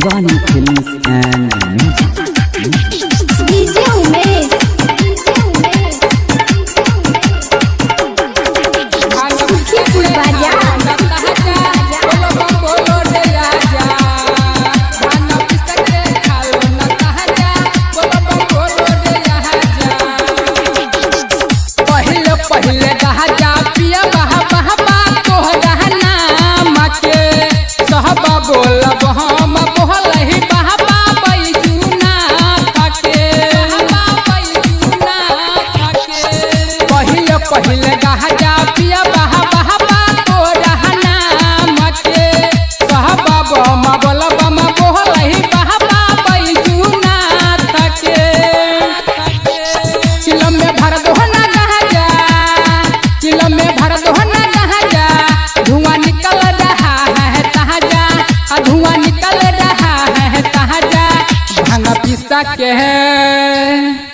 Films and Music. DJ पहले राजा पिया बहा बहा बा तोहरा नाम के सहबा बम बोल ही बहा बा बैजुना थके। चिलो में भर दो ना गाजा चिलो में भर दो ना गाजा धुआँ निकल रहा है ताज़ा धुआँ निकल रहा है ताज़ा भाँग पिसा के है।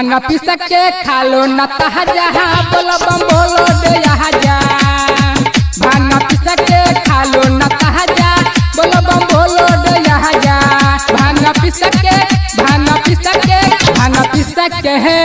भाँग पिसक के खा लो न तहजा बोलो बम बोलो दे आजा भाँग पिसक के खालो न तहजा बोलो बम बोलो दे आजा भाँग पिसक के भाँग पिसक के भाँग पिसक है।